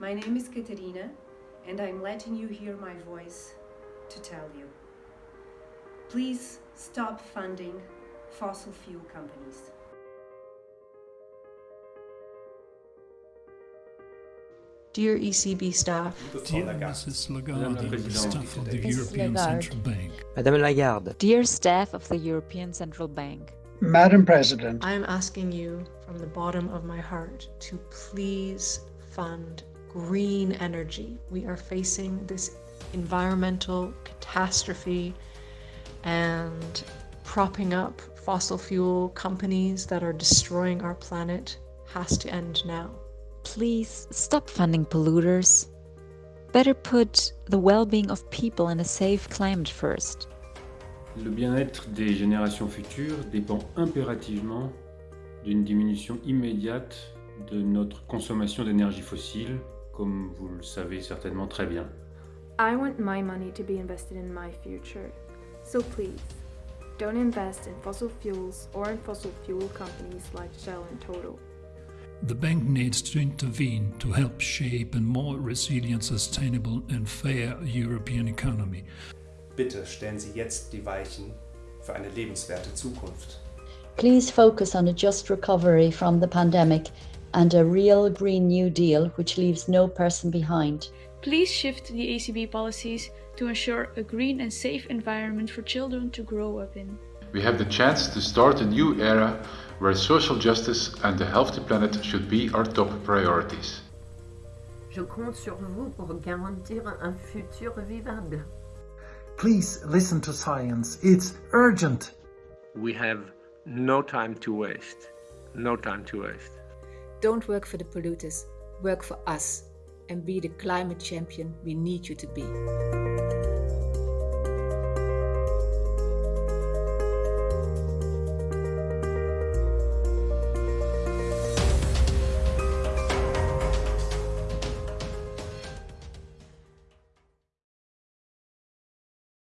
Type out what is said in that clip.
My name is Katerina, and I'm letting you hear my voice to tell you. Please stop funding fossil fuel companies. Dear ECB staff, Dear Mrs. Lagarde, Présidente. staff of the European Lagarde. Central Bank. Madame Lagarde, Dear staff of the European Central Bank, Madam President, I am asking you from the bottom of my heart to please fund green energy. We are facing this environmental catastrophe and propping up fossil fuel companies that are destroying our planet has to end now. please stop funding polluters. Better put the well being of people in a safe climate first. Le bien-être des générations futures dépend impérativement d'une diminution immédiate de notre consommation d'énergie fossile, comme vous le savez certainement très bien. I want my money to be invested in my future. So please, don't invest in fossil fuels or in fossil fuel companies like Shell and Total. The bank needs to intervene to help shape a more resilient, sustainable and fair European economy. Bitte stellen Sie jetzt die Weichen für eine lebenswerte Zukunft. Please focus on a just recovery from the pandemic and a real Green New Deal which leaves no person behind. Please shift the ECB policies to ensure a green and safe environment for children to grow up in. We have the chance to start a new era where social justice and a healthy planet should be our top priorities. Je compte sur vous pour garantir un futur vivable. Please listen to science. It's urgent. We have no time to waste. No time to waste. Don't work for the polluters, work for us and be the climate champion we need you to be.